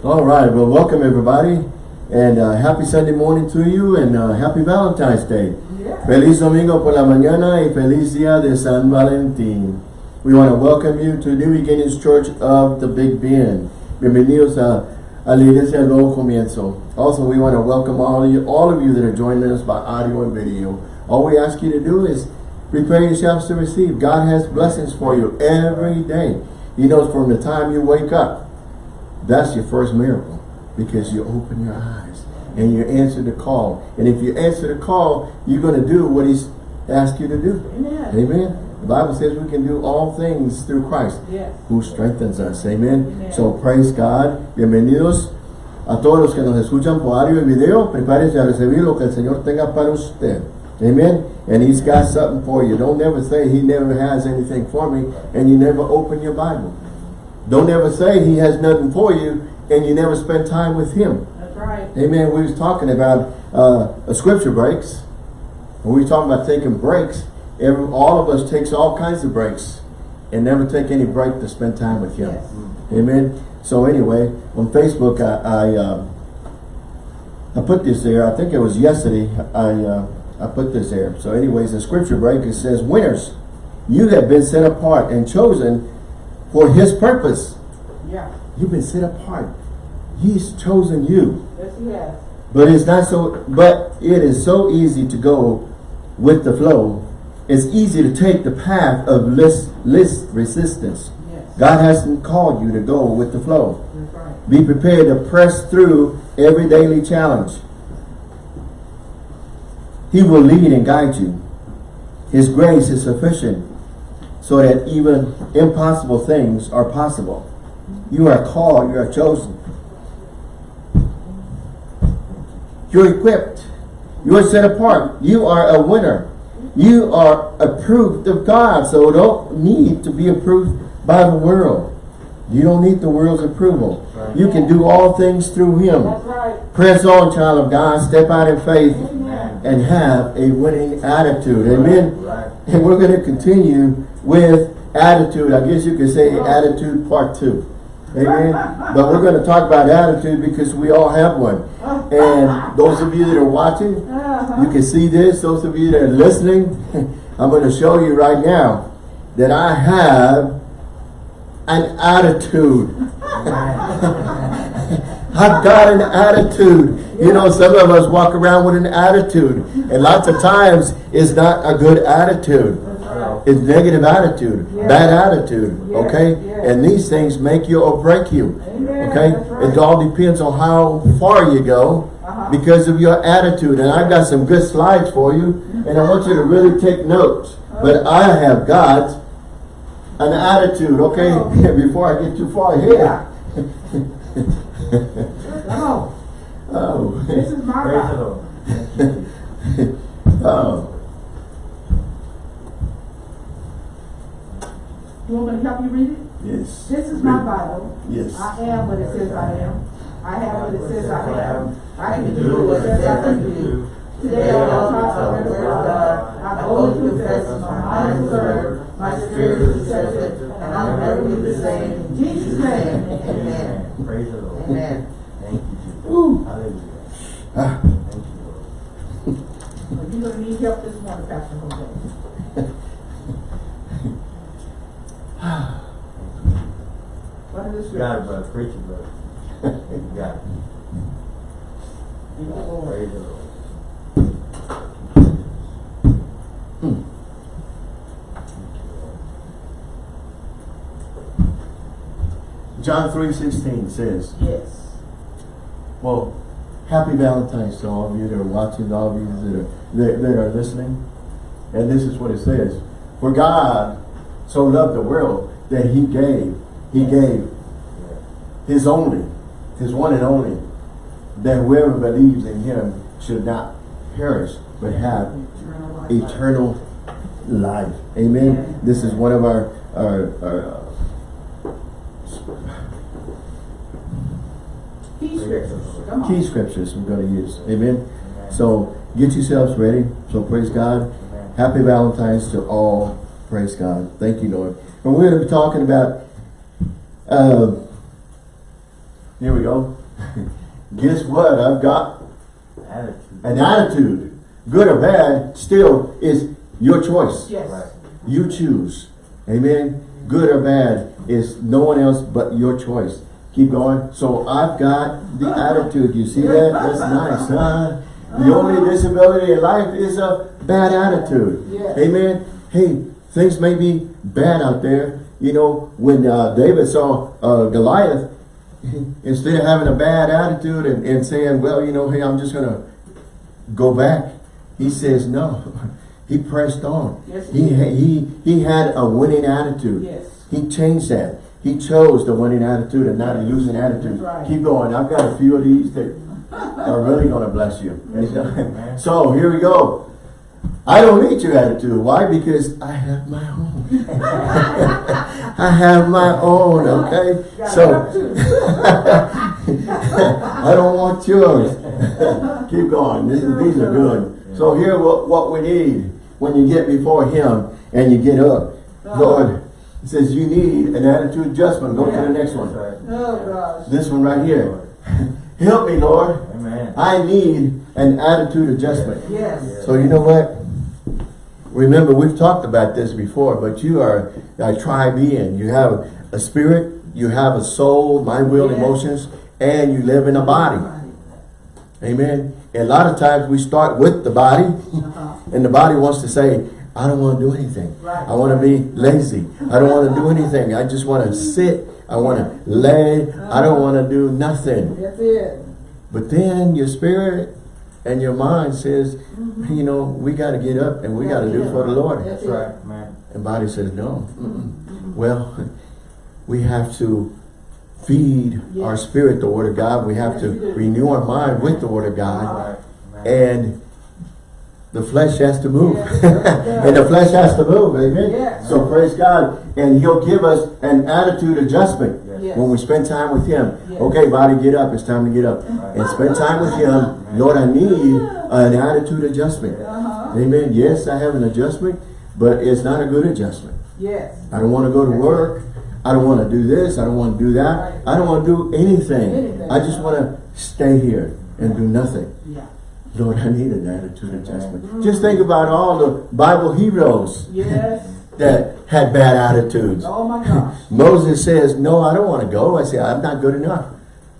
All right, well, welcome everybody, and uh, happy Sunday morning to you, and uh, happy Valentine's Day. Yeah. Feliz domingo por la mañana y feliz día de San Valentín. We want to welcome you to New Beginnings Church of the Big Bend. Bienvenidos a, a la Iglesia Nuevo Comienzo. Also, we want to welcome all of you, all of you that are joining us by audio and video. All we ask you to do is prepare yourselves to receive. God has blessings for you every day. He knows from the time you wake up, that's your first miracle because you open your eyes and you answer the call. And if you answer the call, you're going to do what He's asked you to do. Amen. Amen. The Bible says we can do all things through Christ Yes. who strengthens us. Amen. Amen. So praise God. Bienvenidos a todos los que nos escuchan por audio y video. Prepárese a recibir lo que el Señor tenga para usted. Amen. And He's got something for you. Don't ever say He never has anything for me and you never open your Bible. Don't ever say He has nothing for you and you never spend time with Him. That's right. Amen. We was talking about uh, a scripture breaks. When we talking about taking breaks, every, all of us takes all kinds of breaks and never take any break to spend time with Him. Yes. Amen. So anyway, on Facebook, I I, uh, I put this there. I think it was yesterday. I uh, I put this there. So anyways, the scripture break it says, "Winners, you have been set apart and chosen for His purpose. Yeah. You've been set apart. He's chosen you." Yes, he has. But it's not so, but it is so easy to go with the flow. It's easy to take the path of least, least resistance. Yes. God hasn't called you to go with the flow. That's right. Be prepared to press through every daily challenge. He will lead and guide you. His grace is sufficient so that even impossible things are possible. You are called, you are chosen. You're equipped. You are set apart. You are a winner. You are approved of God. So don't need to be approved by the world. You don't need the world's approval. You can do all things through Him. Right. Press on, child of God. Step out in faith Amen. and have a winning attitude. Amen. Right. And we're going to continue with attitude. I guess you could say attitude part two. Amen. But we're going to talk about attitude because we all have one. And those of you that are watching, you can see this. Those of you that are listening, I'm going to show you right now that I have an attitude. I've got an attitude. You know, some of us walk around with an attitude. And lots of times it's not a good attitude. It's negative attitude, Yeah. bad attitude, Yeah, okay? yeah. And these things make you or break you, Amen. okay? Right. It all depends on how far you go Uh-huh. because of your attitude. And I've got some good slides for you, and I want you to really take notes. But I have got an attitude, okay? Oh. Before I get too far here. Oh, oh. this is my Praise the Bible. Lord. oh. You want me to help you read it? Yes. This is my Bible. Yes. I am what it says I am. I have what it says I have. I can do what it says I can do. Today I will talk about the word of God. Uh, I boldly uh, uh, confess my mind is served, my spirit is receptive, and I'll never be the same. In Jesus' name, amen. Praise the Lord. Amen. Thank you, Jesus. Ooh. Hallelujah. Ah. Thank you, Lord. Well, You're gonna need help this morning, Pastor Jose. What is this? Got it, brother. Preach it, brother. You got it. You. Praise the Lord. John 3.16 says, Yes. well, happy Valentine's to all of you that are watching, all of you that are, that, that are listening. And this is what it says. For God so loved the world that he gave, he gave his only, his one and only, that whoever believes in him should not perish, but have Eternal life. Amen. This is one of our our, our uh, Key scriptures. Key scriptures we're going to use. Amen. So get yourselves ready. So praise God. Amen. Happy Valentine's to all. Praise God. Thank you, Lord. And we're going to be talking about uh, Here we go. Guess what? I've got Attitude. an attitude. Good or bad, still is your choice. Yes. Right. You choose. Amen. Good or bad is no one else but your choice. Keep going. So I've got the attitude. You see that? That's nice, huh? The only disability in life is a bad attitude. Yes. Amen. Hey, things may be bad out there. You know, when uh, David saw uh, Goliath, instead of having a bad attitude and, and saying, well, you know, hey, I'm just going to go back, he says, no. He pressed on. Yes, he he, he, had a winning attitude. Yes. He changed that. He chose the winning attitude and not a losing attitude. Right. Keep going. I've got a few of these that are really going to bless you. so here we go. I don't need your attitude. Why? Because I have my own. I have my own, okay? So. I don't want yours. Keep going. These, these are good. So here what, what we need when you get before him and you get up. Lord, it says you need an attitude adjustment. Go to the next one. Oh. This one right here. Help me, Lord. Amen. I need an attitude adjustment. Yes. So you know what? Remember, we've talked about this before, but you are a tri-being. You have a spirit, you have a soul, mind, will, Yes. emotions, and you live in a body. Amen. And a lot of times we start with the body, Uh-huh. and the body wants to say, I don't want to do anything. Right. I want to be lazy. I don't want to do anything. I just want to sit. I want to lay. I don't want to do nothing. That's it. But then your spirit and your mind says, Mm-hmm. you know, we got to get up and we got to do for the Lord. That's That's right, man. And body says, no. Mm-mm. Well, we have to feed our spirit the Word of God. We have to renew our mind with the Word of God. Right. And the flesh has to move. Yes, yes. and the flesh has to move, amen? Yes. So praise God. And He'll give us an attitude adjustment Yes. when we spend time with Him. Yes. Okay, body, get up. It's time to get up. And spend time with Him. Lord, I need an attitude adjustment. Uh-huh. Amen. Yes, I have an adjustment, but it's not a good adjustment. Yes. I don't want to go to work. I don't want to do this. I don't want to do that. Right. I don't want to do anything. Anything. I just want to stay here and do nothing. Yeah. Lord, I need an attitude adjustment. Just think about all the Bible heroes Yes. That had bad attitudes. Oh my gosh. Moses says, no, I don't want to go. I say, I'm not good enough.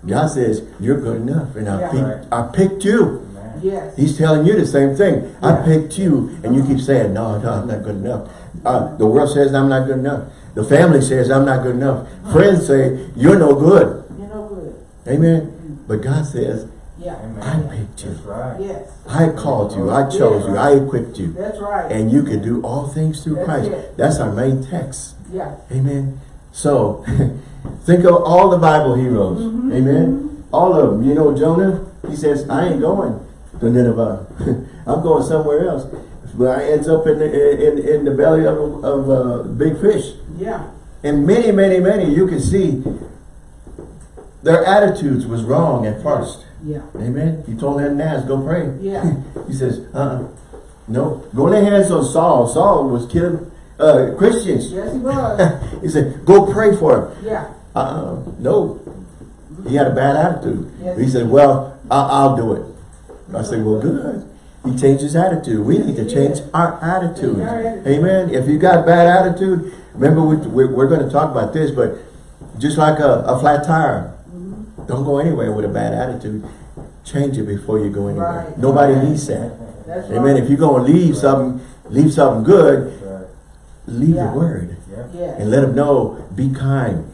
God says, you're good enough. And I, Yeah. picked, I picked you. Man. Yes. He's telling you the same thing. I picked you, and you keep saying, no, no, I'm not good enough. Uh, the world says I'm not good enough. The family says I'm not good enough. Friends say, you're no good. You know good. Amen. But God says, Yeah. I picked you. That's right. Yes. I called you. I chose you. I equipped you. That's right. And you can do all things through That's Christ. it. That's our main text. yeah. Amen. So, think of all the Bible heroes. Mm-hmm. Amen. All of them. You know, Jonah, he says, I ain't going to Nineveh. I'm going somewhere else. But I ends up in the, in, in the belly of, a- of a big fish. Yeah. And many, many, many, you can see their attitudes was wrong at first. Yeah. Amen. He told Ananias, go pray. Yeah. he says, uh-uh. No. Go the hands of Saul. Saul was killing uh, Christians. Yes, he was. he said, go pray for him. Yeah. Uh, no. He had a bad attitude. Yes. He said, well, I'll, I'll do it. I said, well, good. He changed his attitude. We need to change our attitude. Amen. If you got bad attitude, remember we, we're going to talk about this, but just like a, a flat tire. Don't go anywhere with a bad attitude. Change it before you go anywhere. Right. Nobody Right. needs that. That's Amen. right. If you're going to leave something, leave something good, right. leave Yeah. the word Yeah. Yeah. and let them know, be kind.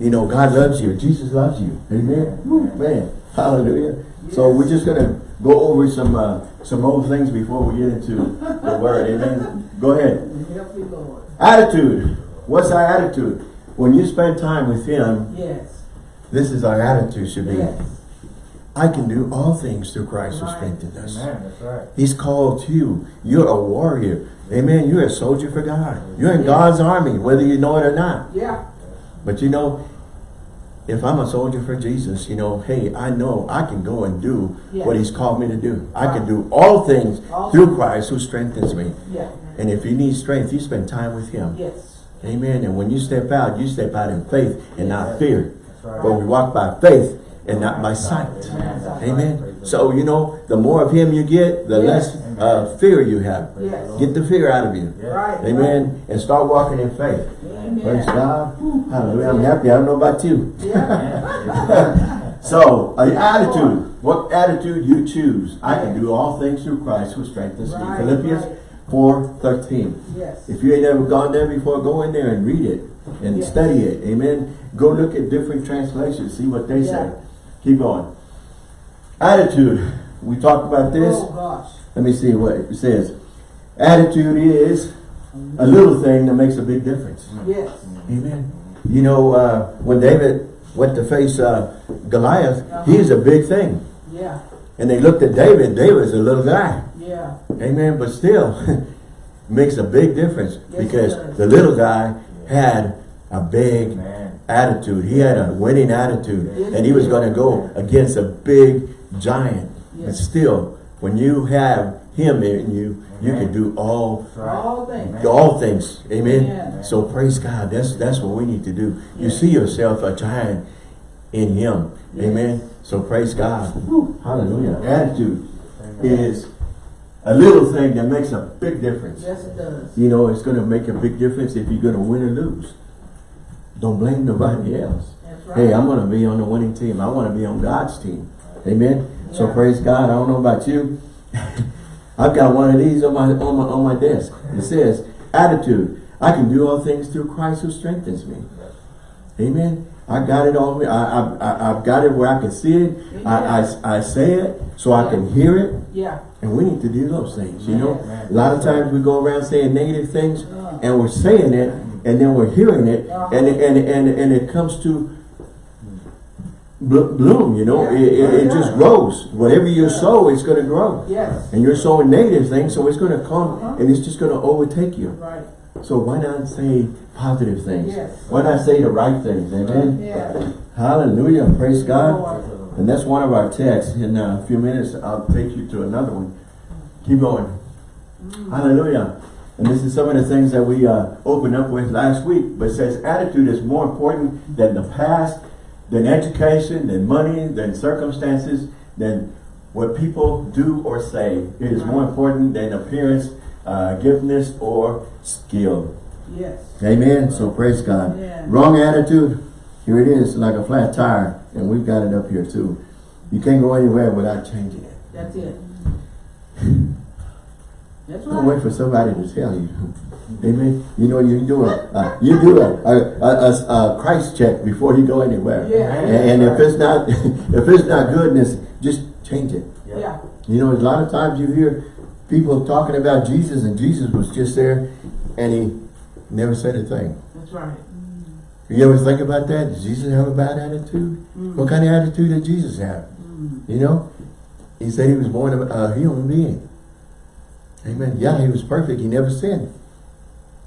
You know, God loves you. Jesus loves you. Amen. Woo, man. Hallelujah. So we're just going to go over some uh, some old things before we get into the word. Amen. Go ahead. Help you, Lord. Attitude. What's our attitude? When you spend time with Him, Yes. This is our attitude should be. Yes. I can do all things through Christ who strengthens us. Amen. That's right. He's called you. You're a warrior. Amen. You're a soldier for God. You're in God's army, whether you know it or not. Yeah. But you know, if I'm a soldier for Jesus, you know, hey, I know I can go and do Yeah. what he's called me to do. I can do all things All through things. Christ who strengthens me. Yeah. And if you need strength, you spend time with him. Yes. Amen. And when you step out, you step out in faith and not fear. Right. but we walk by faith and not by sight. Amen. Amen. So, you know, the more of him you get, the less uh, fear you have. Yes. Get the fear out of you. Right. Amen. And start walking in faith. Amen. Praise God. Hallelujah. I'm happy. I don't know about you. Yeah. So, an attitude. What attitude you choose. I can do all things through Christ who strengthens me. Philippians right. 4, 13. Yes. If you ain't ever gone there before, go in there and read it and Yes. study it. Amen. Go look at different translations. See what they say. Keep going. Attitude. We talked about this. Oh, gosh. Let me see what it says. Attitude is a little thing that makes a big difference. Yes. Amen. You know, uh, when David went to face uh, Goliath, he's a big thing. Yeah. And they looked at David, David's a little guy. Yeah. Amen. But still, makes a big difference Yes, because the little guy had a big Amen. attitude. He had a winning attitude. Yes, And he was going to go against a big giant. But Yes. still, when you have him in you, you can do all All things. Amen. all things. Amen. Amen. So praise God. That's that's what we need to do. You see yourself a giant in him. Yes. Amen. So praise God. Hallelujah. Attitude Amen. is a little thing that makes a big difference. Yes, it does. You know, it's going to make a big difference if you're going to win or lose. Don't blame nobody else. Right. Hey, I'm going to be on the winning team. I want to be on God's team. Amen. So praise God. I don't know about you. I've got one of these on my on my on my desk. It says, attitude. I can do all things through Christ who strengthens me. Amen. I got it on me. I, I, I, I've got it where I can see it. I, I, I say it so I can hear it. Yeah. And we need to do those things, you know. A lot of times we go around saying negative things and we're saying it and then we're hearing it and, and, and, and it comes to bloom, you know. It, it, it just grows. Whatever you sow, it's going to grow. Yes. And you're sowing negative things, so it's going to come Uh-huh. and it's just going to overtake you. Right. So why not say positive things? Yes. Why not say the right things? Amen. Yeah. Hallelujah. Praise God. And that's one of our texts. In a few minutes, I'll take you to another one. Keep going. Hallelujah. And this is some of the things that we uh, opened up with last week. But it says attitude is more important than the past, than education, than money, than circumstances, than what people do or say. It is more important than appearance, uh, giftedness, or skill. Yes. Amen. So praise God. Yeah. Wrong attitude. Here it is, like a flat tire. And we've got it up here too. You can't go anywhere without changing it. That's it. That's right. Don't wait for somebody to tell you. Amen. You know, you do a, uh, you do a, a, a, a, Christ check before you go anywhere. Yeah. And, and if it's not, if it's not goodness, just change it. Yeah. You know, a lot of times you hear people talking about Jesus and Jesus was just there and he never said a thing. That's right. You ever think about that? Did Jesus have a bad attitude? Mm-hmm. What kind of attitude did Jesus have? Mm-hmm. You know? He said he was born a, human being. Amen. Yeah, he was perfect. He never sinned.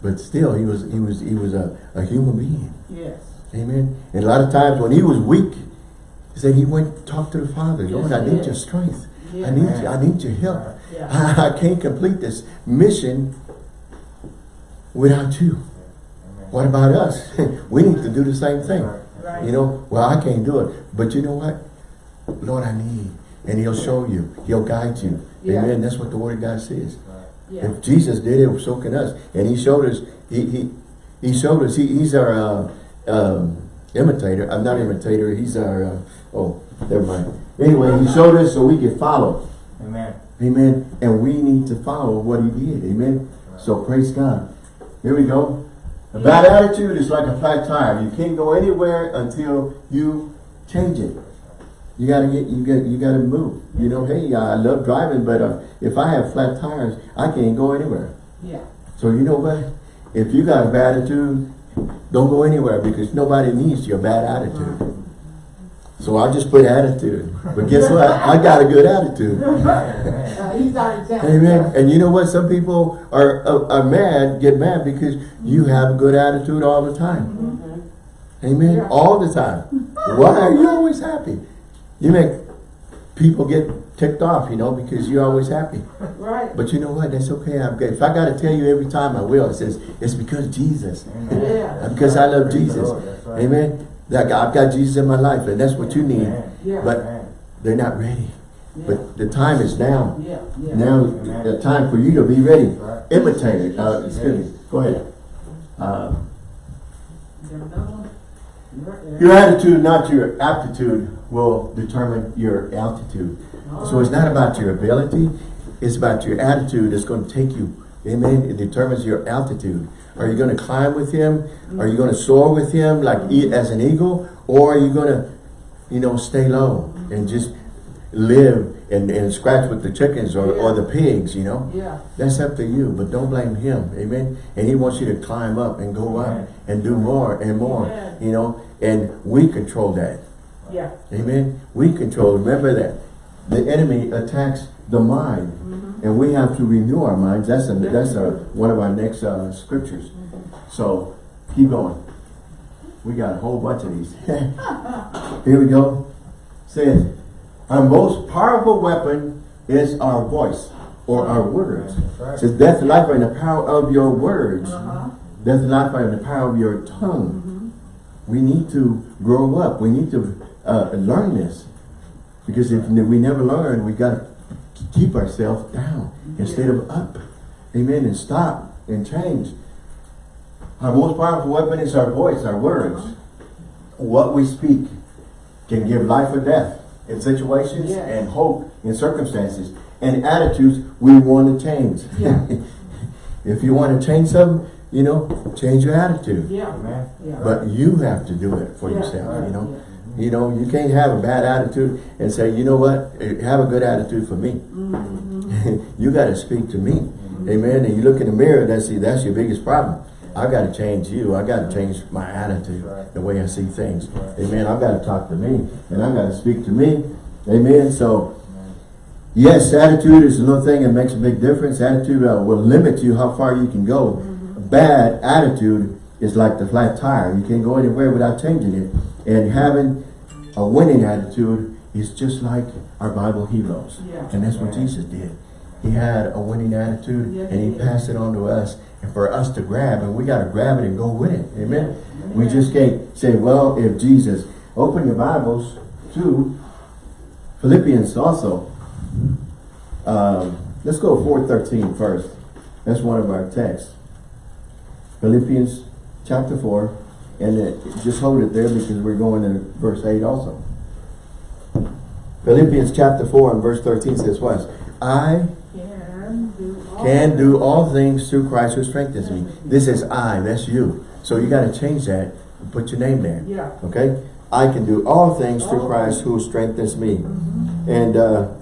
But still, he was he was he was a, a human being. Yes. Amen. And a lot of times when he was weak, he said he went and talked to the Father. Lord, I need did. your strength. Yeah. I need you, I need your help. Yeah. I, I can't complete this mission without you. Amen. What about us? we need to do the same thing. Right. You know, well, I can't do it. But you know what? Lord, I need. And he'll show you. He'll guide you. Yeah. Amen. That's what the word of God says. Yeah. If Jesus did it, so can us. And he showed us, he he, he showed us, he, he's our uh, um, imitator. I'm not imitator, he's our, uh, oh, never mind. Anyway, he showed us so we could follow. Amen. Amen. And we need to follow what he did. Amen. So praise God. Here we go. A bad attitude is like a flat tire. You can't go anywhere until you change it. You gotta get, you got, you gotta move. You know, hey, I love driving, but uh, if I have flat tires, I can't go anywhere. Yeah. So you know what? If you got a bad attitude, don't go anywhere because nobody needs your bad attitude. So I just put attitude. But guess what? I got a good attitude. Amen. He's our example. Amen. And you know what? Some people are, are are mad, get mad because you have a good attitude all the time. Amen. All the time. Why are you always happy? You make people get ticked off, you know, because you're always happy. Right. But you know what? That's okay. I'm good. if I got to tell you every time, I will. It says it's because Jesus. Yeah. Because I love Jesus. Lord, right. Amen. That I've got Jesus in my life and that's what you need. Yeah. But Amen. they're not ready. Yeah. But the time is now. Yeah. Now, the time for you to be ready. Right. Imitate it. Uh, excuse me. Go ahead. Uh, You got another one? Your- your attitude, not your aptitude, will determine your altitude. So it's not about your ability, it's about your attitude that's going to take you. Amen. It determines your altitude. Are you going to climb with him? Are you going to soar with him like as an eagle? Or are you going to, you know, stay low and just live and, and scratch with the chickens or, or the pigs, you know? Yeah, That's up to you, but don't blame him. Amen. And he wants you to climb up and go up and do more and more, Amen. you know? And we control that. yeah. Amen. We control. Remember that the enemy attacks the mind, and we have to renew our minds. That's a, that's a, one of our next uh, scriptures. So keep going. We got a whole bunch of these. Here we go. Says, our most powerful weapon is our voice or our words. Right. Says, death and life in the power of your words. Uh-huh. Death and life in the power of your tongue. We need to grow up. We need to uh, learn this. Because if we never learn, we got to keep ourselves down instead of up. Amen. And stop and change. Our most powerful weapon is our voice, our words. What we speak can give life or death in situations Yes. and hope in circumstances and attitudes we want to change. Yeah. if you want to change something, you know, change your attitude. Yeah, Amen. yeah. But you have to do it for Yeah. yourself, you know. You know, you can't have a bad attitude and say, you know what, Eh, have a good attitude for me. Mm-hmm. you got to speak to me. Amen. And you look in the mirror, that's, see, that's your biggest problem. I got to change you. I got to change my attitude, Right. the way I see things. Right. Amen. I've got to talk to me and I got to speak to me. Amen. So, yes, attitude is another thing that makes a big difference. Attitude uh, will limit you how far you can go. Bad attitude is like the flat tire. You can't go anywhere without changing it. And having a winning attitude is just like our Bible heroes. Yeah. And that's what Jesus did. He had a winning attitude and he passed it on to us and for us to grab and we got to grab it and go with it. Amen. We just can't say, well, if Jesus, open your Bibles to Philippians also. Um, let's go 4.13 first. That's one of our texts. Philippians chapter 4. And it, just hold it there because we're going to verse 8 also. Philippians chapter 4 and verse 13 says what? I Can do all. can do all things through Christ who strengthens me. This is I, that's you. So you got to change that and put your name there. Yeah. Okay? I can do all things through Christ who strengthens me. And uh,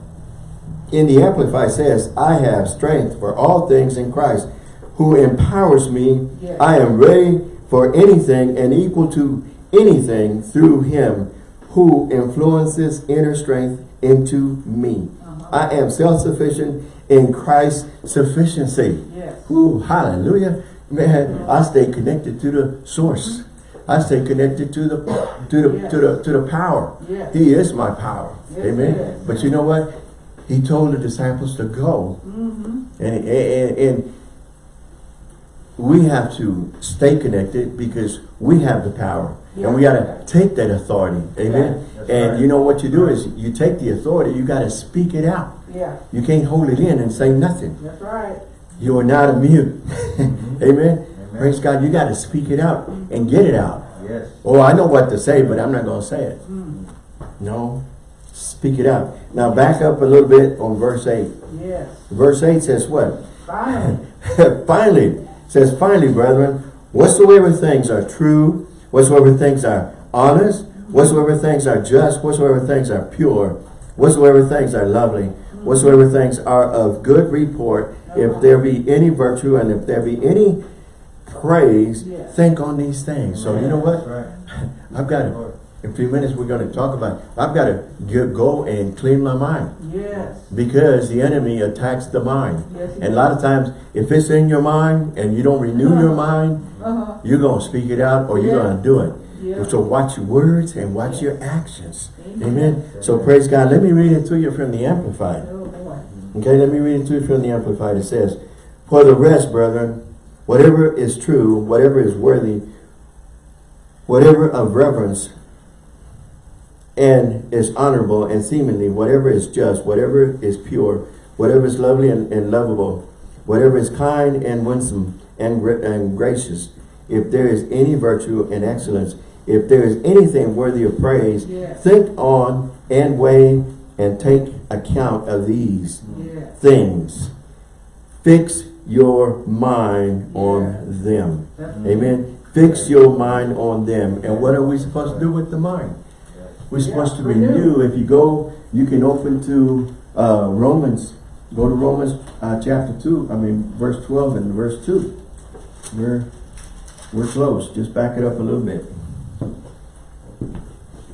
in the Amplified says, I have strength for all things in Christ who empowers me. I am ready for anything and equal to anything through him who influences inner strength into me. Uh-huh. I am self-sufficient in Christ's sufficiency. Yes. Ooh, hallelujah. Man, I stay connected to the source. I stay connected to the to the to the to the power. Yes. He is my power. Yes, Amen. But you know what? He told the disciples to go. Mm-hmm. And, and, and we have to stay connected because we have the power. And we got to take that authority. Amen. That's and right. you know what you do is you take the authority, you got to speak it out. Yeah, You can't hold it in and say nothing. that's right. You are not immune. Mm-hmm. Amen. Praise God. You got to speak it out and get it out. Yes. Oh, I know what to say, but I'm not going to say it. Mm. No. Speak it out. Now back up a little bit on verse 8. Yes. Verse 8 says what? Finally. finally, says finally, brethren, whatsoever things are true, whatsoever things are honest, whatsoever things are just, whatsoever things are pure, whatsoever things are lovely, whatsoever things are of good report, if there be any virtue and if there be any praise, Yes. think on these things. So you know what? Right. I've got to, in a few minutes we're going to talk about, I've got to get, go and clean my mind Yes. because the enemy attacks the mind. Yes, And a lot of times, if it's in your mind and you don't renew your mind, Uh-huh. you're going to speak it out or you're Yeah. going to do it. Yeah. So watch your words and watch your actions. Amen. Amen. So praise God. Let me read it to you from the Amplified. Oh. Okay, let me read it to you from the Amplified. It says, For the rest, brethren, whatever is true, whatever is worthy, whatever of reverence and is honorable and seemingly, whatever is just, whatever is pure, whatever is lovely and, and lovable, whatever is kind and winsome and, and gracious, if there is any virtue and excellence, if there is anything worthy of praise, Yes. think on and weigh and take account of these Yes. things. Fix your mind on them. Amen. Fix your mind on them. And what are we supposed to do with the mind? We're supposed to Yeah, renew. renew. If you go, you can open to uh, Romans. Go to Romans uh, chapter 2, I mean verse 12 and verse 2. We're, we're close. Just back it up a little bit.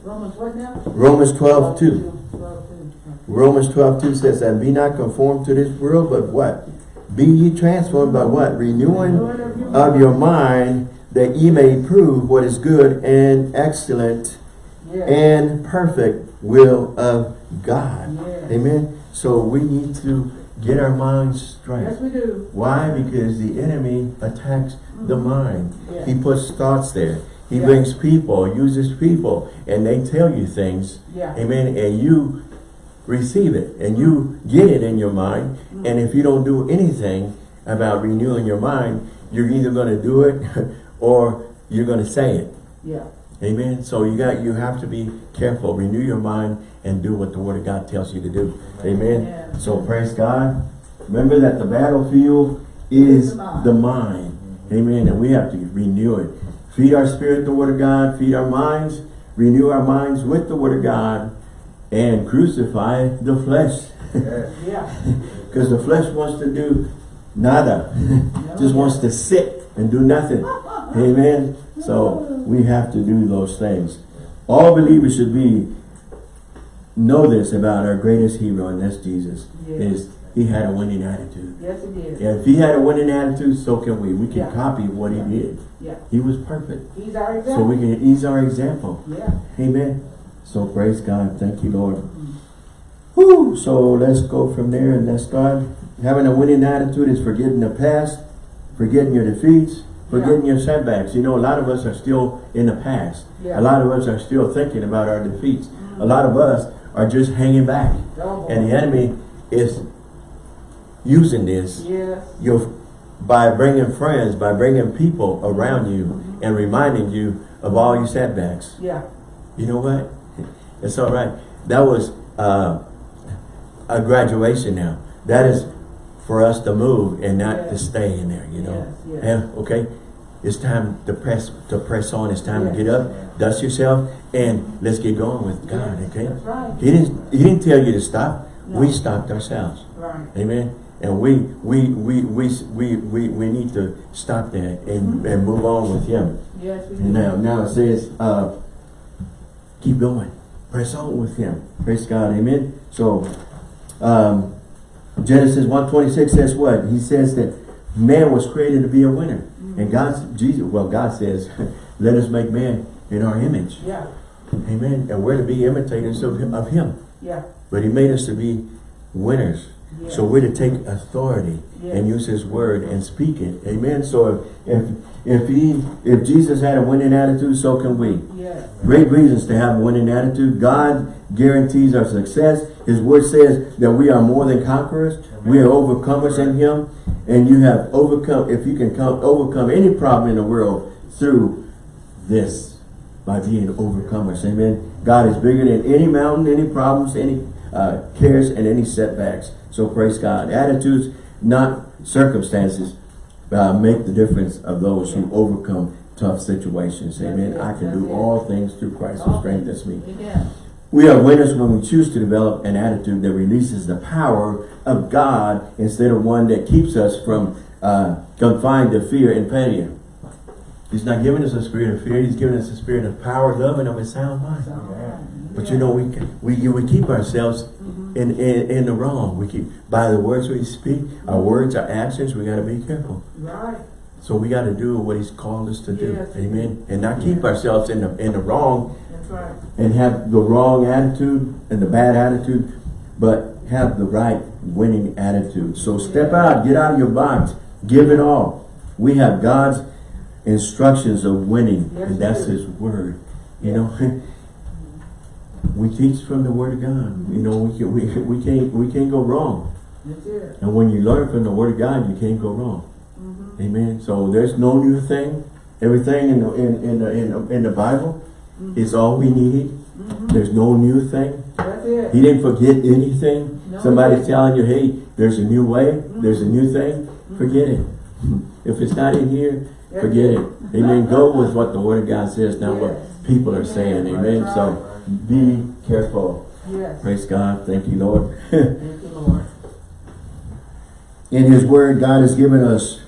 Romans what now? Romans 12, 2. 12, two. Romans 12, 2 says, And be not conformed to this world, but what? Be ye transformed by what? Renewing of your mind, that ye may prove what is good and excellent Yes. and perfect will of God. Yes. Amen. So we need to get our minds straight. Yes, we do. Why? Because the enemy attacks the mind. Yeah. He puts thoughts there. He Yeah. brings people, uses people, and they tell you things. Yeah. Amen. And you receive it and you get it in your mind. Mm-hmm. And if you don't do anything about renewing your mind, you're either going to do it or you're going to say it. Yeah. Amen. So you got you have to be careful. Renew your mind and do what the Word of God tells you to do. Amen. Yeah. So praise God. Remember that the battlefield is the mind. the mind. Amen. And we have to renew it. Feed our spirit the Word of God. Feed our minds. Renew our minds with the Word of God. And crucify the flesh. Yeah. Because the flesh wants to do nada. Just wants to sit and do nothing. Amen. So we have to do those things. All believers should be know this about our greatest hero, and that's Jesus. Yes. Is he had a winning attitude. Yes, it is. And if he had a winning attitude, so can we. We can Yeah. copy what he did. Yeah. He was perfect. He's our example. So we can he's our example. Yeah. Amen. So praise God. Thank you, Lord. Mm-hmm. Whew. So let's go from there and let's start. Having a winning attitude is forgetting the past, forgetting your defeats, forgetting your setbacks. You know, a lot of us are still in the past. Yeah. A lot of us are still thinking about our defeats. A lot of us are just hanging back. Boy. And the enemy is using this Yes. you by bringing friends, by bringing people around you and reminding you of all your setbacks. Yeah. You know what? It's all right. That was uh, a graduation now. That is for us to move and not to stay in there, you know. Yes, yes. And okay, it's time to press to press on. It's time Yes. to get up, dust yourself, and let's get going with God, Yes, okay? that's right. He didn't he didn't tell you to stop. No. We stopped ourselves. Right. Amen. And we we we we we we, we need to stop that and, and move on with him. Yes, we do. Now, now it says, uh, keep going. Press on with him. Praise God. Amen. So, um, Genesis 126 says what? He says that man was created to be a winner. And mm-hmm. God's, Jesus, well, God says, let us make man in our image. Yeah. Amen. And we're to be imitators of him. Of him. Yeah. But he made us to be winners. Yeah. So we're to take authority and use his word and speak it. Amen. So if if he if Jesus had a winning attitude, so can we. Yes. Great reasons to have a winning attitude. God guarantees our success. His word says that we are more than conquerors. We are overcomers in him. And you have overcome, if you can come, overcome any problem in the world through this, by being overcomers. Amen. God is bigger than any mountain, any problems, any uh, cares, and any setbacks. So praise God. Attitudes, not circumstances, uh, make the difference of those who overcome tough situations. Amen. I can do all things through Christ who strengthens me. Yeah. We are winners when we choose to develop an attitude that releases the power of God instead of one that keeps us from uh, confined to fear and pain. He's not giving us a spirit of fear. He's giving us a spirit of power, love, and of a sound mind. But you know, we we we keep ourselves in, in in the wrong. We keep by the words we speak, our words, our actions. We got to be careful. Right. So we got to do what He's called us to do. Yes. Amen. And not keep ourselves in the in the wrong right. and have the wrong attitude and the bad attitude, but have the right winning attitude. So step out, get out of your box, give it all. We have God's instructions of winning, Yes, and that's. His Word. You know, we teach from the Word of God. You know, we can, we, we can't we can't go wrong. That's it. And when you learn from the Word of God, you can't go wrong. Mhm. Amen. So there's no new thing. Everything in the in in the, in, the, in the Bible Mm-hmm. is all we need. Mhm. There's no new thing. That's it. He didn't forget anything. No, Somebody's telling you, hey, there's a new way, mm-hmm. there's a new thing. Mm-hmm. Forget it. If it's not in here, That's forget it. Amen. Go with what the Word of God says, not what people are saying. Amen. Right. So be careful. Yes. Praise God. Thank you, Lord. Thank you, Lord. In His Word, God has given us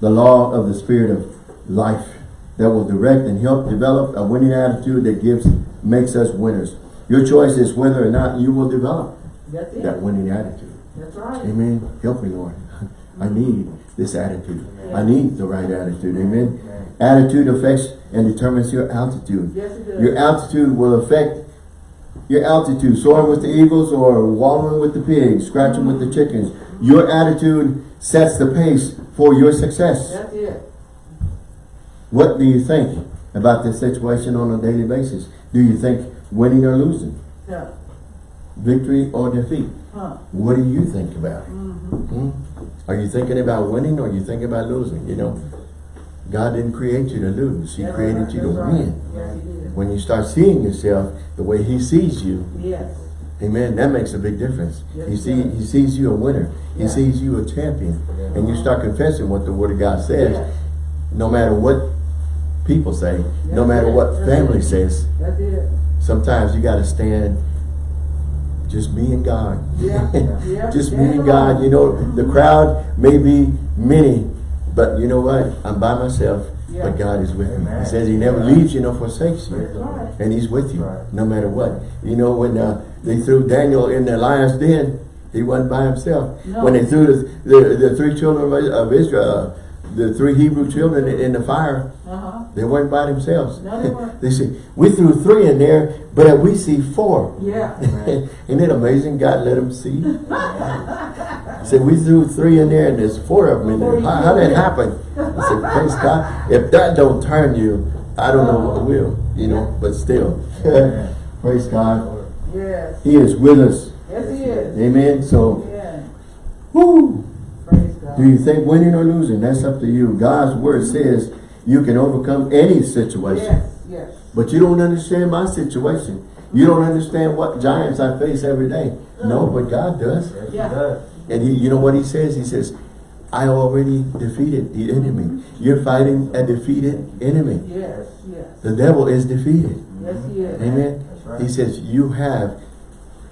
the law of the Spirit of life that will direct and help develop a winning attitude that gives makes us winners. Your choice is whether or not you will develop that winning attitude. That's right. Amen. Help me, Lord. I need this attitude. I need the right attitude. Amen. Attitude affects and determines your altitude. Yes, it does. Your altitude will affect your altitude. Soaring with the eagles or wallowing with the pigs, scratching with the chickens. Your attitude sets the pace for your success. That's it. What do you think about this situation on a daily basis? Do you think winning or losing? Yeah. Victory or defeat? Huh. What do you think about it? Mm-hmm. Hmm? Are you thinking about winning or are you thinking about losing? You know, God didn't create you to lose. He That's created right. you to right. win. Yes, did. When you start seeing yourself the way he sees you, Yes. amen, that makes a big difference. Yes, he, see, does. he sees you a winner. He sees you a champion. And you start confessing what the word of God says, Yes. no matter what people say, no matter it. what That's family it. says. That's it. Sometimes you got to stand just me and God. Yeah. Yeah. just me and God. You know, the crowd may be many, but you know what? I'm by myself, Yeah. but God is with me. He says he never leaves you nor forsakes you. Right. And he's with you, Right. no matter what. You know, when uh, they threw Daniel in the lion's den, he wasn't by himself. No. When they threw the, the, the three children of- of Israel, uh, the three Hebrew children in, the fire, Uh-huh. they weren't by themselves. No, they weren't. they said, we threw three in there, but we see four. Yeah. Isn't it amazing God let them see? He said, we threw three in there and there's four of them in there. How, how did that happen? I said, praise God. If that don't turn you, I don't know what will, you know, but still. Praise God. Yes. He is with us. Yes, he is. Amen. So, Yeah. whoo. Do you think winning or losing? That's up to you. God's word says you can overcome any situation. Yes. Yes. But you don't understand my situation. You don't understand what giants I face every day. No, mm. but God does. Yes, he Yeah. does. And he, you know what he says? He says, I already defeated the enemy. You're fighting a defeated enemy. Yes. Yes. The devil is defeated. Yes, he is. Amen. That's right. He says, you have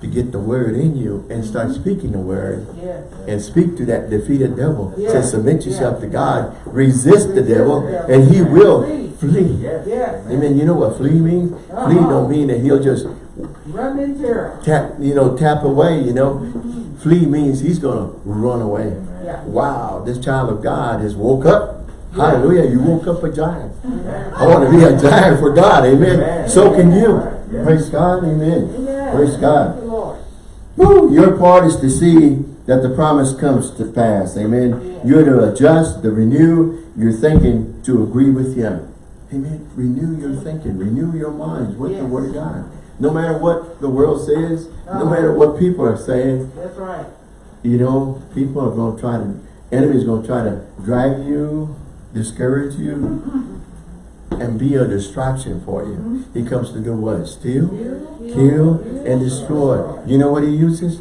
to get the word in you and start speaking the word Yes. and speak to that defeated devil. Yeah. Says, submit yourself Yeah. to God. Resist the Resist devil the devil. and he will Flee. flee. Yes. Yes. Amen. You know what flee means? Flee Uh-huh. don't mean that he'll just Run in terror. tap, you know, tap away, you know. Flee means he's going to run away. Yeah. Wow, this child of God has woke up. Yeah. Hallelujah, you woke up a giant. Amen. I want to be a giant for God, amen. Amen. So can you. Yeah. Praise God, amen. Yes. Praise God. Thank you, Lord. Woo, your part is to see that the promise comes to pass, amen. Yeah. You're to adjust, to renew your thinking to agree with Him. Amen. Renew your thinking, renew your minds with the Word of God. No matter what the world says, no Uh-huh. matter what people are saying, That's right. you know, people are going to try to, enemies going to try to drag you, discourage you, and be a distraction for you. He comes to do what? Steal, Kill, kill, and destroy. You know what he uses?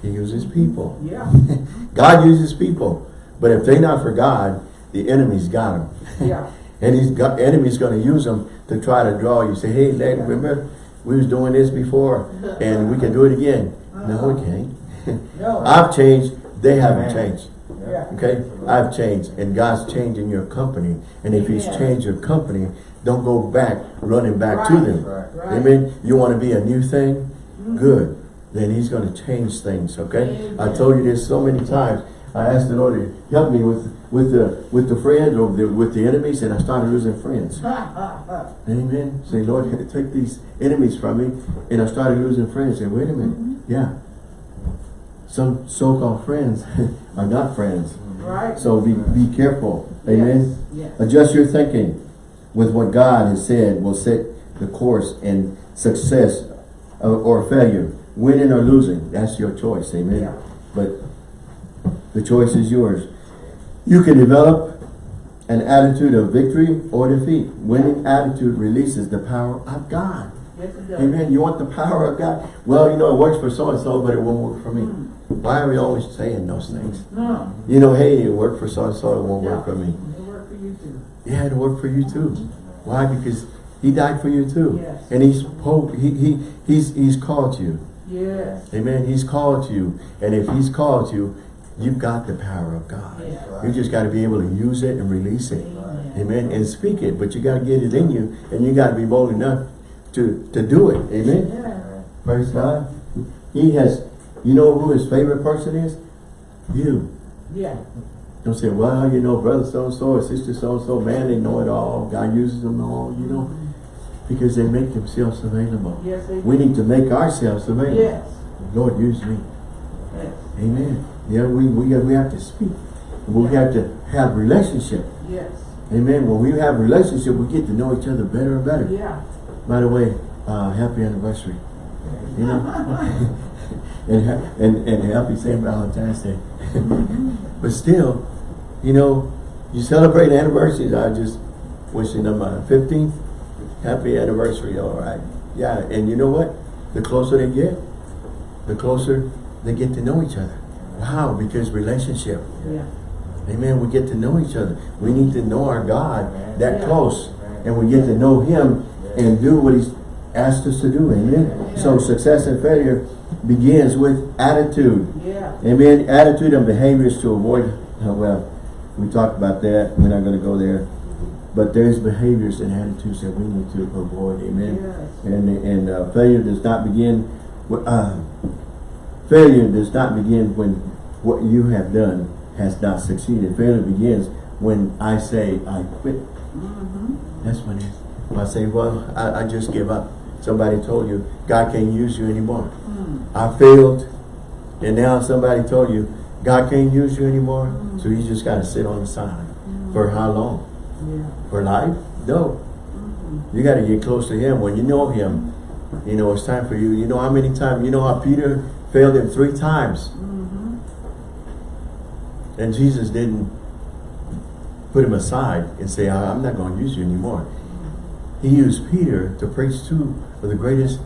He uses people. Yeah. God uses people. But if they're not for God, the enemy's got them. Yeah. and he's got enemy's going to use them to try to draw you. Say, hey, lad, remember we was doing this before, and we can do it again. No, we can't. No. I've changed. They haven't Amen. changed. Yeah. Okay? I've changed. And God's changing your company. And if he's changed your company, don't go back, running back to them. Right. Right. Amen? You want to be a new thing? Mm-hmm. Good. Then he's going to change things, okay? I told you this so many times. I asked the Lord to help me with with the with the friends or the, with the enemies, and I started losing friends. Amen. Say, Lord, take these enemies from me. And I started losing friends. Say, wait a minute. Mm-hmm. Yeah. Some so-called friends are not friends. Right. So be, be careful. Amen. Yes. Adjust your thinking with what God has said will set the course and success or, or failure. Winning or losing, that's your choice. Amen. Yeah. But the choice is yours. You can develop an attitude of victory or defeat. Winning attitude releases the power of God. Yes. Amen. You want the power of God? Well, you know, it works for so-and-so, but it won't work for me. Hmm. Why are we always saying those things? No, You know, hey, it worked for so-and-so, it won't work for me. it worked for you too. Yeah, it'll work for you too. Why? Because he died for you too. Yes. And he's, he, he, he's, he's called you. Yes. Amen. He's called you. And if he's called you, you've got the power of God. Yeah. You just got to be able to use it and release it. Amen. Amen. And speak it. But you got to get it in you. And you got to be bold enough to, to do it. Amen. Yeah. Praise God. He has, you know who his favorite person is? You. Yeah. Don't say, well, you know, brother so-and-so or sister so-and-so, man, they know it all. God uses them all, you know, because they make themselves available. Yes, they We need to make ourselves available. Yes. Lord, use me. Yes. Amen. Yeah, we, we, we have to speak. We have to have relationship. Yes. Amen. When we have relationship, we get to know each other better and better. Yeah. By the way, uh, happy anniversary. You know? and, and, and happy St. Valentine's Day. but still, you know, you celebrate anniversaries. I just wishing them a 15th happy anniversary. All right. Yeah. And you know what? The closer they get, the closer they get to know each other. Wow. Because relationship. Yeah. Amen. We get to know each other. We need to know our God that Yeah. close. And we get to know Him and do what He's asked us to do. Amen. So success and failure begins with attitude. Yeah. Amen. Attitude and behaviors to avoid, uh, well, we talked about that. We're not going to go there. But there's behaviors and attitudes that we need to avoid. Amen. Yes. And, and uh, failure does not begin, with, uh, failure does not begin when what you have done has not succeeded. Failure begins when I say I quit. Mm-hmm. That's when it. When I say, well, I, I just give up. Somebody told you, God can't use you anymore. Mm. I failed. And now somebody told you, God can't use you anymore. So you just got to sit on the side. For how long? Yeah. For life? No. You got to get close to Him. When you know Him, you know, it's time for you. You know how many times, you know how Peter failed Him three times. Mm-hmm. And Jesus didn't put him aside and say, "I- I'm not going to use you anymore. He used Peter to preach two of the greatest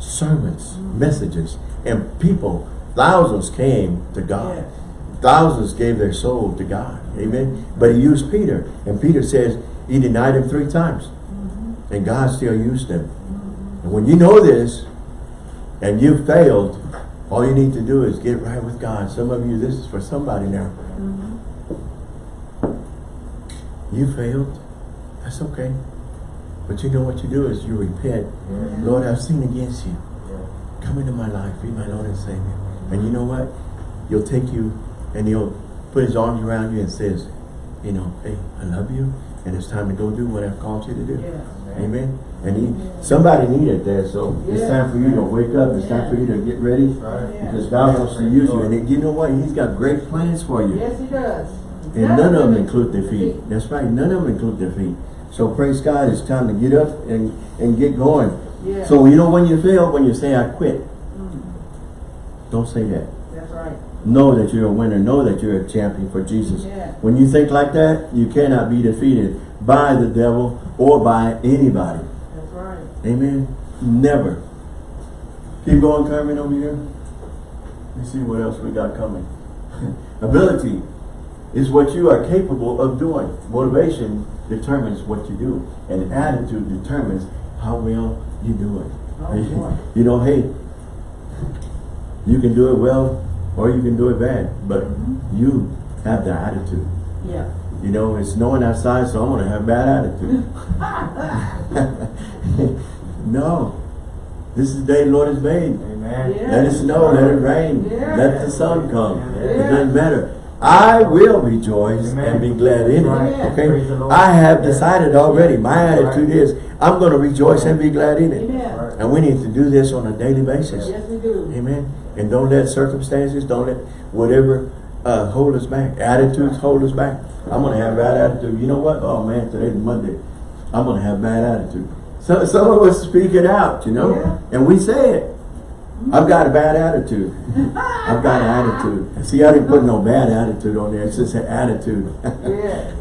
sermons, messages, and people, thousands came to God. Yes. Thousands gave their soul to God. Amen. But he used Peter. And Peter says he denied him three times. Mm-hmm. And God still used him. And when you know this, and you failed, all you need to do is get right with God. Some of you, this is for somebody now. Mm-hmm. You failed. That's okay. But you know what you do is you repent. Mm-hmm. Lord, I've sinned against you. Come into my life. Be my Lord and Savior. And you know what? He'll take you and he'll put his arms around you and says, you know, hey, I love you. And it's time to go do what I've called you to do. Amen. And he, somebody needed that. So it's time for you to wake up. It's time for you to get ready. Right. Because God wants to use you. And you know what? He's got great plans for you. Yes, he does. And none of them include defeat. That's right. None of them include defeat. So praise God. It's time to get up and, and get going. Yeah. So you know when you fail, when you say I quit, Mm. don't say that. That's right. Know that you're a winner. Know that you're a champion for Jesus. Yeah. When you think like that, you cannot be defeated by the devil or by anybody. That's right. Amen. Never. Keep going, Carmen, over here. Let's see what else we got coming. Ability is what you are capable of doing. Motivation determines what you do. And attitude determines how well you do it. Oh, you know, hey, you can do it well or you can do it bad. But mm-hmm. you have the attitude. Yeah. You know, it's snowing outside, so I'm going to have bad attitude. no. This is the day the Lord has made. Amen. Yeah. Let it snow, let it rain, Yeah. let the sun come. Yeah. It doesn't matter. I will rejoice Amen. and be glad in Right. it. Okay? I have decided already. My attitude is I'm going to rejoice and be glad in it. Right. And we need to do this on a daily basis. Yes, we do. Amen. And don't let circumstances, don't let whatever uh, hold us back. Attitudes hold us back. I'm gonna have bad attitude. You know what? Oh man, today's Monday. I'm gonna have bad attitude. So some of us speak it out, you know, Yeah. and we say it. I've got a bad attitude. I've got an attitude. See, I didn't put no bad attitude on there. It's just an attitude. Yes.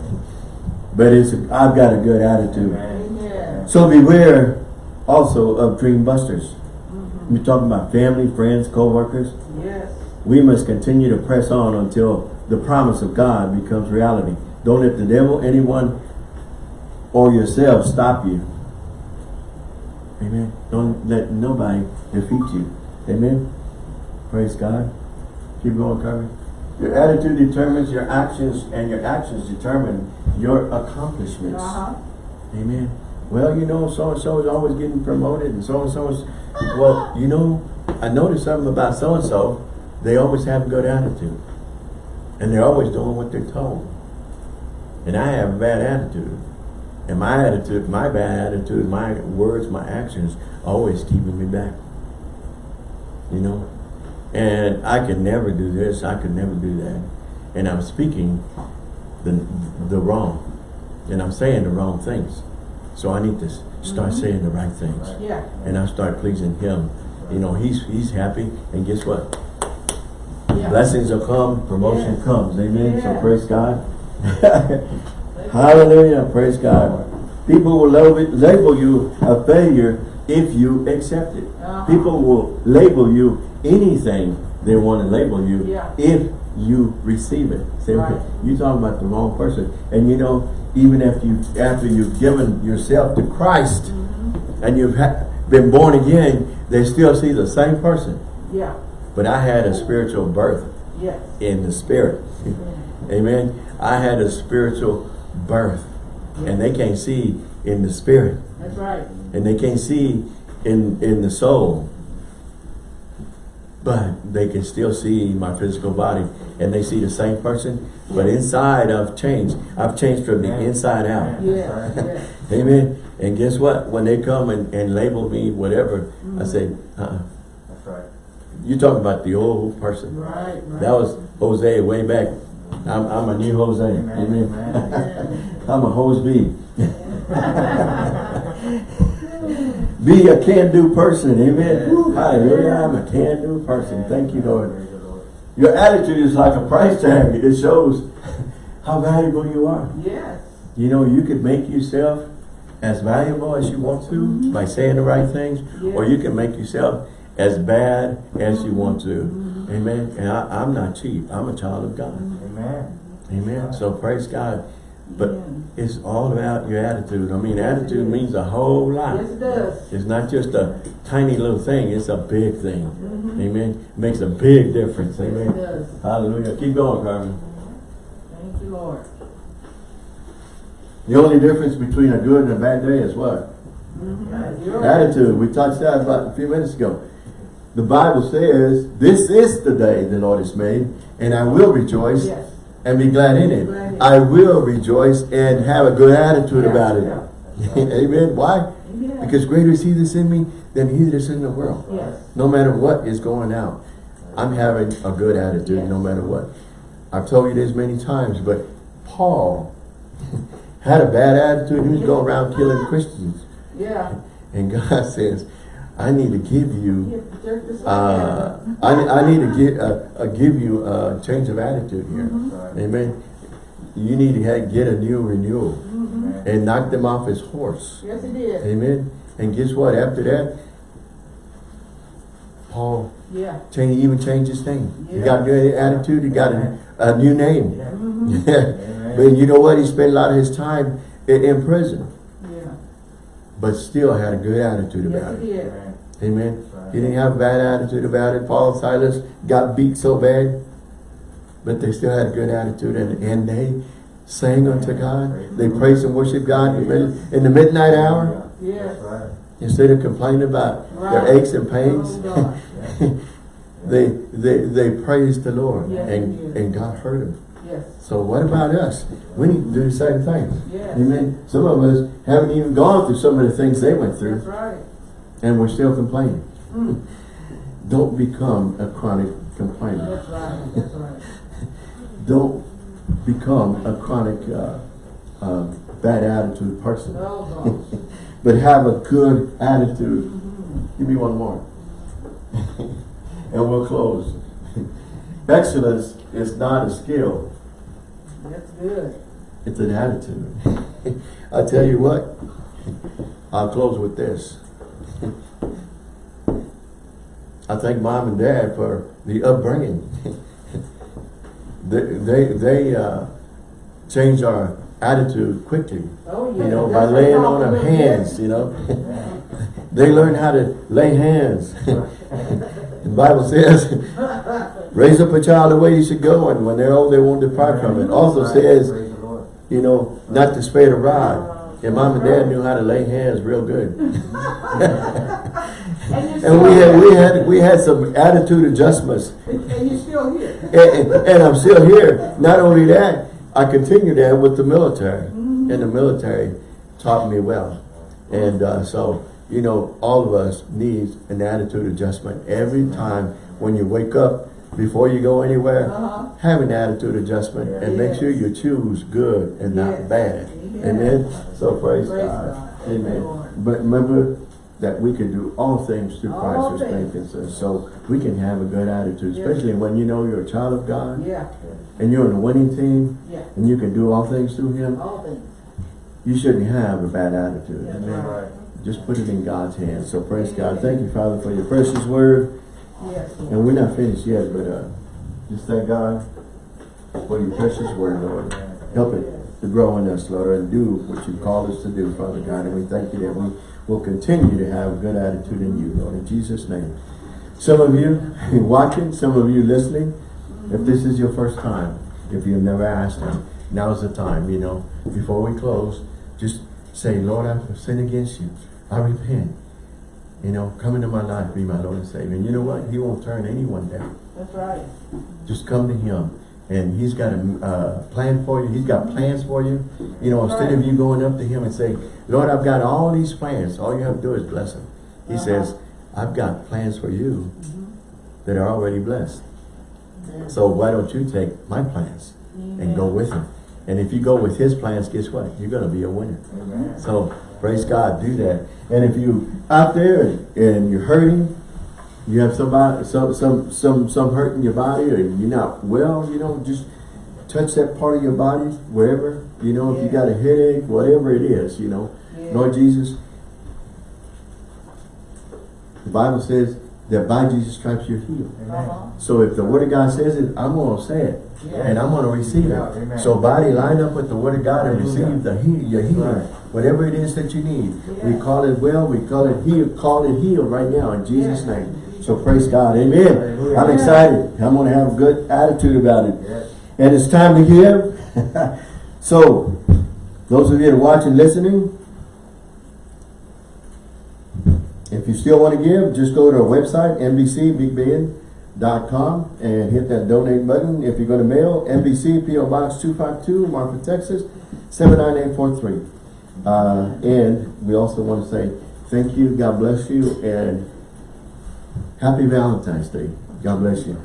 but it's a, I've got a good attitude. Amen. So beware also of dream busters. Mm-hmm. We're talking about family, friends, co-workers. Yes. We must continue to press on until the promise of God becomes reality. Don't let the devil, anyone, or yourself stop you. Amen. Don't let nobody defeat you. Amen. Praise God. Keep going, Carmen. Your attitude determines your actions, and your actions determine your accomplishments. Uh-huh. Amen. Well, you know, so and so is always getting promoted, and so and so is. Well, you know, I noticed something about so and so. They always have a good attitude, and they're always doing what they're told. And I have a bad attitude, and my attitude, my bad attitude, my words, my actions, always keeping me back. You know, and I could never do this. I could never do that, and I'm speaking the the wrong, and I'm saying the wrong things. So I need to start mm-hmm. saying the right things, Yeah. and I start pleasing Him. You know, He's He's happy, and guess what? Yeah. Blessings will come, promotion comes. Amen. So praise God. Hallelujah. Praise God. People will label you a failure if you accept it. Uh-huh. People will label you anything they want to label you Yeah. if you receive it. Say, Right. you talking about the wrong person. And you know, even after you after you've given yourself to Christ Mm-hmm. and you've ha been born again, they still see the same person. Yeah. But I had a spiritual birth Yes. in the spirit. Amen. I had a spiritual birth. And they can't see in the spirit. That's right. And they can't see in, in the soul. But they can still see my physical body. And they see the same person. But inside I've changed. I've changed from the inside out. Yes. Yes. Amen. And guess what? When they come and, and label me whatever, I mm-hmm. say, uh-uh. That's right. You talking about the old person. Right. Right. That was Jose way back. I'm, I'm a new Jose. Amen. Amen. I'm a Jose B. Be a can-do person. Amen. Yes. Hallelujah. I'm a can-do person. Thank you, Lord. Your attitude is like a price tag. It shows how valuable you are. Yes. You know, you could make yourself as valuable as you want to mm-hmm. by saying the right things, or you can make yourself as bad as you want to. Mm-hmm. Amen. And I, I'm not cheap. I'm a child of God. Amen. Amen. So praise God. But Yeah. it's all about your attitude. I mean, attitude means a whole lot. Yes, it does. It's not just a tiny little thing. It's a big thing. Mhm. Amen. Makes a big difference. Yes, it Amen. does. Hallelujah. Keep going, Carmen. Thank you, Lord. The only difference between a good and a bad day is what? Mhm. Attitude. We touched that about a few minutes ago. The Bible says, this is the day the Lord has made, and I will rejoice Yes. And be glad in it. Glad in it. I will rejoice and have a good attitude about it. Amen. Why? Because greater is he that's in me than he that's in the world. Yes. No matter what is going out, I'm having a good attitude Yes. no matter what. I've told you this many times, but Paul had a bad attitude. He was going around killing Christians. Yeah. And God says, I need to give you, Get the church this uh, I, I need to give, uh, uh, give you a change of attitude here. Mhm. Amen. You need to get a new renewal Mhm. and knock them off his horse. Yes, it did. Amen. And guess what? After that, Paul Yeah. change, even changed his name. He Yeah. got a new attitude. He got a, a new name. Yeah. Mhm. Yeah. But you know what? He spent a lot of his time in, in prison, Yeah. but still had a good attitude Yes, about it it. did. Amen. Right. He didn't have a bad attitude about it. Paul and Silas got beat so bad, but they still had a good attitude and, and they sang unto God. They praised and worshiped God in the, in the midnight hour Yes. Right. instead of complaining about their aches and pains. Oh, they, they, they praised the Lord Yes, and, and God heard them. Yes. So what about us? We need to do the same thing. Yes. Amen. Some of us haven't even gone through some of the things they went through That's right. And we're still complaining. Mm. Don't become a chronic complainer. That's right. That's right. don't become a chronic uh, uh, bad attitude person. Oh, but have a good attitude. Give me one more. and we'll close. Excellence is not a skill, That's good. it's an attitude. I tell you what, I'll close with this. I thank mom and dad for the upbringing. they they, they uh, changed our attitude quickly. Oh, yeah. You know, by laying on of hands, you know. they learn how to lay hands. the Bible says, raise up a child the way you should go, and when they're old, they won't depart from it. Also says, Praise the Lord. you know, not to spare the rod. And mom and dad knew how to lay hands real good. And And we had, we had, we had some attitude adjustments. And and you're still here. And, and, and I'm still here. Not only that, I continue that with the military. And the military taught me well. And uh, so, you know, all of us needs an attitude adjustment. Every time when you wake up, before you go anywhere, Uh-huh. have an attitude adjustment and make sure you choose good and not bad. Yes. Amen. So praise, Praise God. God. Amen. But remember that we can do all things through Christ who strengthens us. So we can have a good attitude, especially when you know you're a child of God Yeah, and you're on the winning team yeah, and you can do all things through Him. all things. You shouldn't have a bad attitude. That's Amen. right. Just put it in God's hands. So praise God. Thank you, Father, for your precious word. Yes, And we're not finished yet, but uh, just thank God for your precious word, Lord. Help it to grow in us, Lord, and do what you called us to do, Father God. And we thank you that we will continue to have a good attitude in you, Lord, in Jesus' name. Some of you watching, some of you listening, if this is your first time, if you've never asked him, now's the time, you know. Before we close, just say, Lord, I've sinned against you. I repent. You know, come into my life, be my Lord and Savior. And you know what? He won't turn anyone down. That's right. Just come to him. And he's got a uh, plan for you. He's got plans for you. You know, instead of you going up to him and saying, Lord, I've got all these plans. All you have to do is bless him. He Uh-huh. says, I've got plans for you that are already blessed. Yeah. So why don't you take my plans and go with him? And if you go with his plans, guess what? You're going to be a winner. Amen. So praise God, do that. And if you out there and you're hurting, you have somebody some some some some hurt in your body, or you're not well, you know, just touch that part of your body wherever. You know, if you got a headache, whatever it is, you know, Yeah. Lord Jesus. The Bible says that by Jesus' stripes you're healed. Uh-huh. So if the Word of God says it, I'm going to say it. Yeah. And I'm going to receive Yeah, it. amen. So body, line up with the Word of God and Hallelujah. receive the heal, your healing. Right. Whatever it is that you need. We call it well, we call it heal, call it healed right now in Jesus' Yeah. name. So praise God. Amen. Hallelujah. I'm excited. I'm going to have a good attitude about it. Yes. And it's time to give. so, those of you that are watching, listening, if you still want to give, just go to our website, NBCBigBend.com and hit that donate button. If you're going to mail, NBC PO Box 252, Marfa, Texas, 79843. Uh, and we also want to say thank you, God bless you, and happy Valentine's Day. God bless you.